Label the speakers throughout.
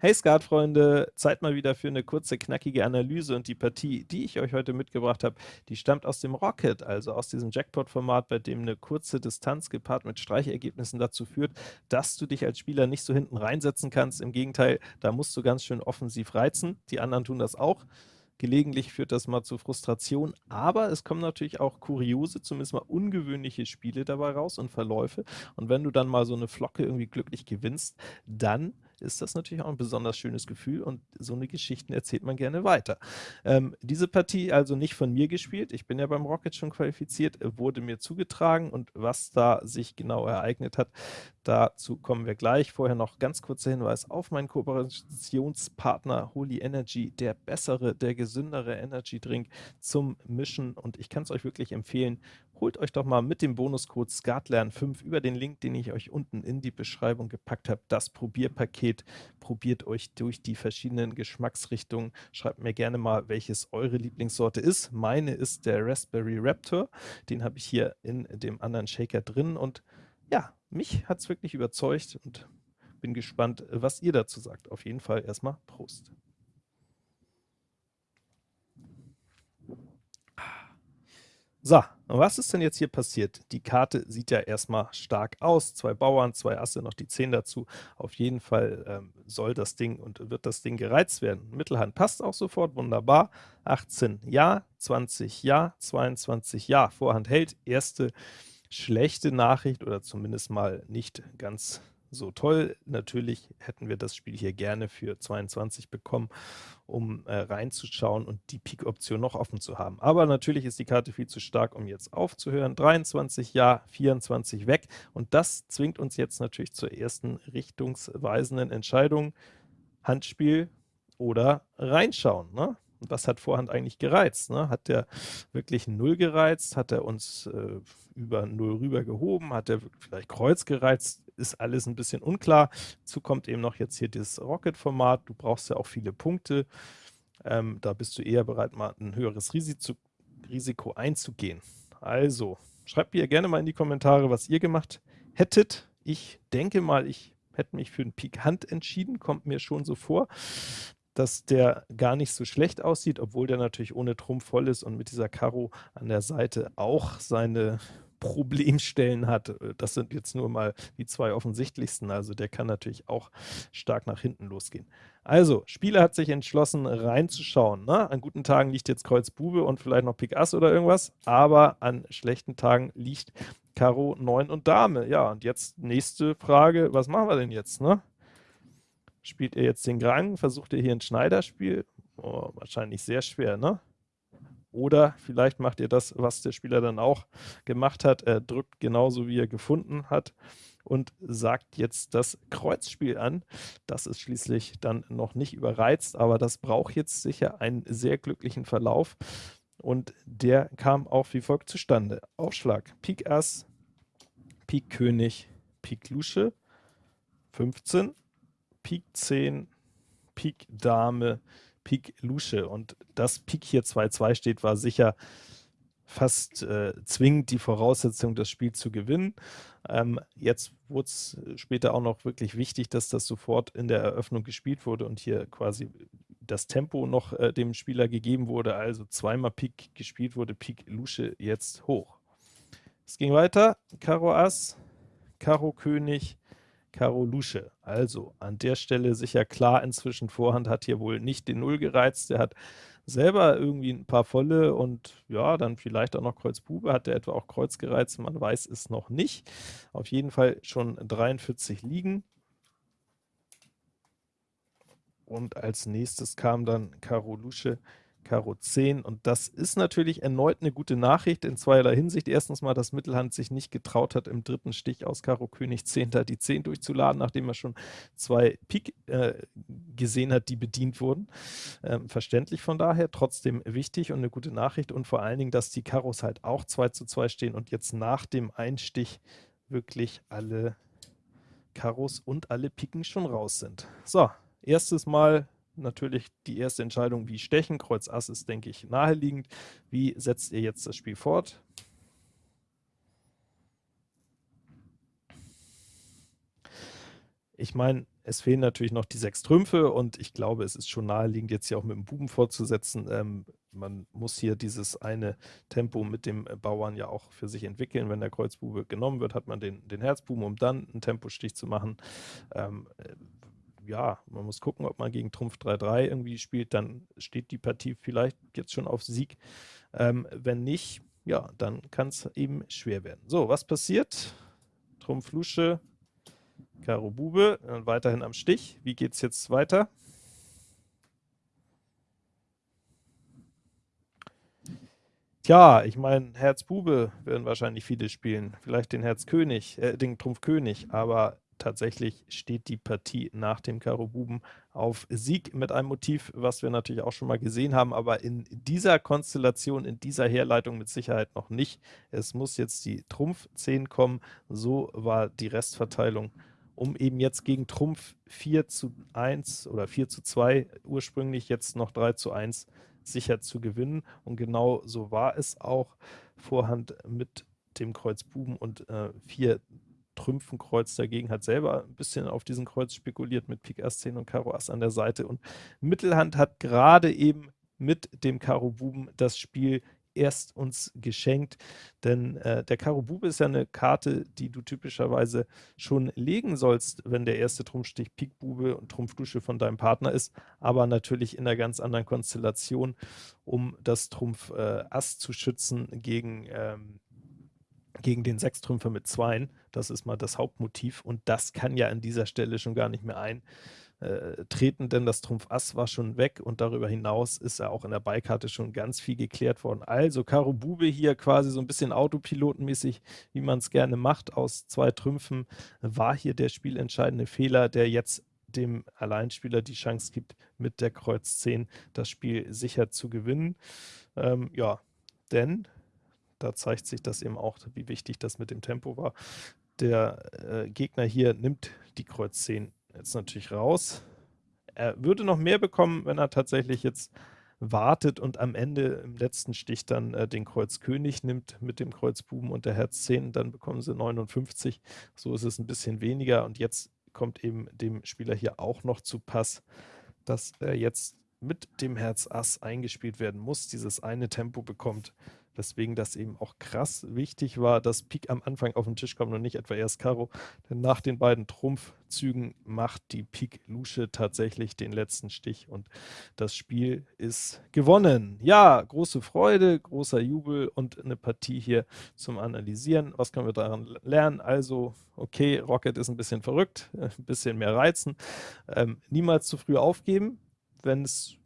Speaker 1: Hey Skatfreunde, Zeit mal wieder für eine kurze, knackige Analyse und die Partie, die ich euch heute mitgebracht habe, die stammt aus dem Rocket, also aus diesem Jackpot-Format, bei dem eine kurze Distanz gepaart mit Streichergebnissen dazu führt, dass du dich als Spieler nicht so hinten reinsetzen kannst. Im Gegenteil, da musst du ganz schön offensiv reizen. Die anderen tun das auch. Gelegentlich führt das mal zu Frustration, aber es kommen natürlich auch kuriose, zumindest mal ungewöhnliche Spiele dabei raus und Verläufe. Und wenn du dann mal so eine Flocke irgendwie glücklich gewinnst, dann ist das natürlich auch ein besonders schönes Gefühl und so eine Geschichten erzählt man gerne weiter. Ähm, diese Partie also nicht von mir gespielt, ich bin ja beim Rocket schon qualifiziert, wurde mir zugetragen und was da sich genau ereignet hat, dazu kommen wir gleich. Vorher noch ganz kurzer Hinweis auf meinen Kooperationspartner Holy Energy, der bessere, der gesündere Energy Drink zum Mischen und ich kann es euch wirklich empfehlen, holt euch doch mal mit dem Bonuscode SKATLERN5 über den Link, den ich euch unten in die Beschreibung gepackt habe, das Probierpaket. Probiert euch durch die verschiedenen Geschmacksrichtungen. Schreibt mir gerne mal, welches eure Lieblingssorte ist. Meine ist der Raspberry Raptor. Den habe ich hier in dem anderen Shaker drin und ja, mich hat es wirklich überzeugt und bin gespannt, was ihr dazu sagt. Auf jeden Fall erstmal Prost. So, was ist denn jetzt hier passiert? Die Karte sieht ja erstmal stark aus, zwei Bauern, zwei Asse, noch die 10 dazu. Auf jeden Fall ähm, soll das Ding und wird das Ding gereizt werden. Mittelhand passt auch sofort, wunderbar. 18 ja, 20 ja, 22 ja, Vorhand hält. Erste schlechte Nachricht oder zumindest mal nicht ganz so toll. Natürlich hätten wir das Spiel hier gerne für 22 bekommen, um äh, reinzuschauen und die Pik-Option noch offen zu haben. Aber natürlich ist die Karte viel zu stark, um jetzt aufzuhören. 23 ja, 24 weg und das zwingt uns jetzt natürlich zur ersten richtungsweisenden Entscheidung. Handspiel oder reinschauen. Ne? Was hat Vorhand eigentlich gereizt? Ne? Hat der wirklich Null gereizt? Hat er uns äh, über Null rüber gehoben? Hat er vielleicht Kreuz gereizt? Ist alles ein bisschen unklar. Dazu kommt eben noch jetzt hier das Rocket-Format. Du brauchst ja auch viele Punkte. Ähm, da bist du eher bereit, mal ein höheres Risiko, einzugehen. Also, schreibt mir gerne mal in die Kommentare, was ihr gemacht hättet. Ich denke mal, ich hätte mich für einen Pik Hand entschieden, kommt mir schon so vor dass der gar nicht so schlecht aussieht, obwohl der natürlich ohne Trumpf voll ist und mit dieser Karo an der Seite auch seine Problemstellen hat. Das sind jetzt nur mal die zwei offensichtlichsten, also der kann natürlich auch stark nach hinten losgehen. Also, Spieler hat sich entschlossen, reinzuschauen. Ne? An guten Tagen liegt jetzt Kreuz Bube und vielleicht noch Pik Ass oder irgendwas, aber an schlechten Tagen liegt Karo 9 und Dame. Ja, und jetzt nächste Frage, was machen wir denn jetzt? Ne? Spielt er jetzt den Grang? Versucht er hier ein Schneiderspiel? Oh, wahrscheinlich sehr schwer, ne? Oder vielleicht macht ihr das, was der Spieler dann auch gemacht hat. Er drückt genauso, wie er gefunden hat und sagt jetzt das Kreuzspiel an. Das ist schließlich dann noch nicht überreizt, aber das braucht jetzt sicher einen sehr glücklichen Verlauf. Und der kam auch wie folgt zustande. Aufschlag Pik Ass, Pik König, Pik Lusche, 15, Pik 10, Pik Dame, Pik Lusche. Und dass Pik hier 2-2 steht, war sicher fast äh, zwingend die Voraussetzung, das Spiel zu gewinnen. Ähm, jetzt wurde es später auch noch wirklich wichtig, dass das sofort in der Eröffnung gespielt wurde und hier quasi das Tempo noch äh, dem Spieler gegeben wurde, also zweimal Pik gespielt wurde, Pik Lusche jetzt hoch. Es ging weiter, Karo Ass, Karo König, Karo Lusche. Also an der Stelle sicher klar inzwischen, Vorhand hat hier wohl nicht den Null gereizt, der hat selber irgendwie ein paar Volle und ja, dann vielleicht auch noch Kreuz Bube, hat der etwa auch Kreuz gereizt, man weiß es noch nicht. Auf jeden Fall schon 43 liegen. Und als nächstes kam dann Karo Lusche Karo 10 und das ist natürlich erneut eine gute Nachricht in zweierlei Hinsicht. Erstens mal, dass Mittelhand sich nicht getraut hat, im dritten Stich aus Karo König 10 da die 10 durchzuladen, nachdem er schon zwei Pik äh, gesehen hat, die bedient wurden. Ähm, verständlich von daher, trotzdem wichtig und eine gute Nachricht und vor allen Dingen, dass die Karos halt auch 2 zu 2 stehen und jetzt nach dem Einstich wirklich alle Karos und alle Piken schon raus sind. So, erstes Mal natürlich die erste Entscheidung, wie stechen. Kreuz Ass ist, denke ich, naheliegend. Wie setzt ihr jetzt das Spiel fort? Ich meine, es fehlen natürlich noch die sechs Trümpfe und ich glaube, es ist schon naheliegend, jetzt hier auch mit dem Buben fortzusetzen. Ähm, man muss hier dieses eine Tempo mit dem Bauern ja auch für sich entwickeln. Wenn der Kreuzbube genommen wird, hat man den, den Herzbuben, um dann einen Tempostich zu machen. Ähm, äh, ja, man muss gucken, ob man gegen Trumpf 3-3 irgendwie spielt, dann steht die Partie vielleicht jetzt schon auf Sieg. Ähm, wenn nicht, ja, dann kann es eben schwer werden. So, was passiert? Trumpf Lusche, Karo Bube, dann weiterhin am Stich. Wie geht es jetzt weiter? Tja, ich meine, Herz Bube werden wahrscheinlich viele spielen, vielleicht den Herz König, äh, den Trumpf König, aber tatsächlich steht die Partie nach dem Karo Buben auf Sieg mit einem Motiv, was wir natürlich auch schon mal gesehen haben, aber in dieser Konstellation, in dieser Herleitung mit Sicherheit noch nicht. Es muss jetzt die Trumpf 10 kommen, so war die Restverteilung, um eben jetzt gegen Trumpf 4 zu 1 oder 4 zu 2 ursprünglich jetzt noch 3 zu 1 sicher zu gewinnen und genau so war es auch. Vorhand mit dem Kreuz Buben und äh, 4 Trümpfenkreuz dagegen, hat selber ein bisschen auf diesen Kreuz spekuliert mit Pik Ass 10 und Karo Ass an der Seite. Und Mittelhand hat gerade eben mit dem Karo Buben das Spiel erst uns geschenkt, denn äh, der Karo Bube ist ja eine Karte, die du typischerweise schon legen sollst, wenn der erste Trumpfstich Pik Bube und Trumpf Dusche von deinem Partner ist, aber natürlich in einer ganz anderen Konstellation, um das Trumpf äh, Ass zu schützen gegen ähm, gegen den Sechstrümpfer mit Zweien. Das ist mal das Hauptmotiv und das kann ja an dieser Stelle schon gar nicht mehr eintreten, denn das Trumpf Ass war schon weg und darüber hinaus ist ja auch in der Beikarte schon ganz viel geklärt worden. Also Karo Bube hier quasi so ein bisschen autopilotenmäßig, wie man es gerne macht, aus zwei Trümpfen, war hier der spielentscheidende Fehler, der jetzt dem Alleinspieler die Chance gibt, mit der Kreuz 10 das Spiel sicher zu gewinnen. Ähm, ja, denn da zeigt sich das eben auch, wie wichtig das mit dem Tempo war. Der äh, Gegner hier nimmt die Kreuz 10 jetzt natürlich raus. Er würde noch mehr bekommen, wenn er tatsächlich jetzt wartet und am Ende im letzten Stich dann äh, den Kreuz König nimmt mit dem Kreuz Buben und der Herz 10, dann bekommen sie 59. So ist es ein bisschen weniger und jetzt kommt eben dem Spieler hier auch noch zu Pass, dass er jetzt mit dem Herz Ass eingespielt werden muss, dieses eine Tempo bekommt, Deswegen das eben auch krass wichtig war, dass Pik am Anfang auf den Tisch kommt und nicht etwa erst Karo. Denn nach den beiden Trumpfzügen macht die Pik Lusche tatsächlich den letzten Stich und das Spiel ist gewonnen. Ja, große Freude, großer Jubel und eine Partie hier zum Analysieren. Was können wir daran lernen? Also, okay, Rocket ist ein bisschen verrückt, ein bisschen mehr reizen. Ähm, niemals zu früh aufgeben, wenn es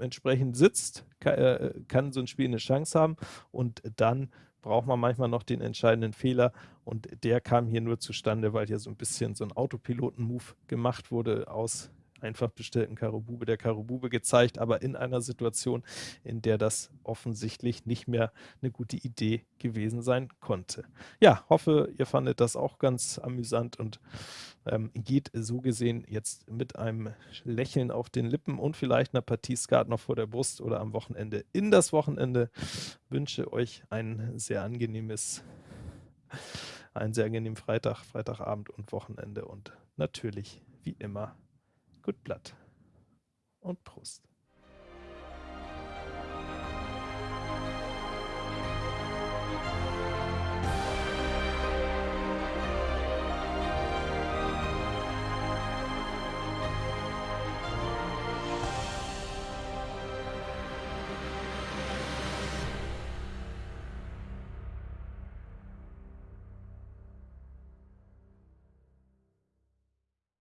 Speaker 1: entsprechend sitzt, äh, kann, so ein Spiel eine Chance haben und dann braucht man manchmal noch den entscheidenden Fehler und der kam hier nur zustande, weil hier so ein bisschen so ein Autopiloten-Move gemacht wurde aus einfach bestellten Karubube der Karubube gezeigt, aber in einer Situation, in der das offensichtlich nicht mehr eine gute Idee gewesen sein konnte. Ja, hoffe, ihr fandet das auch ganz amüsant und ähm, geht so gesehen jetzt mit einem Lächeln auf den Lippen und vielleicht einer Partie Skat noch vor der Brust oder am Wochenende in das Wochenende. Wünsche euch ein sehr angenehmes einen sehr angenehmen Freitag, Freitagabend und Wochenende und natürlich wie immer Gut Blatt und Prost.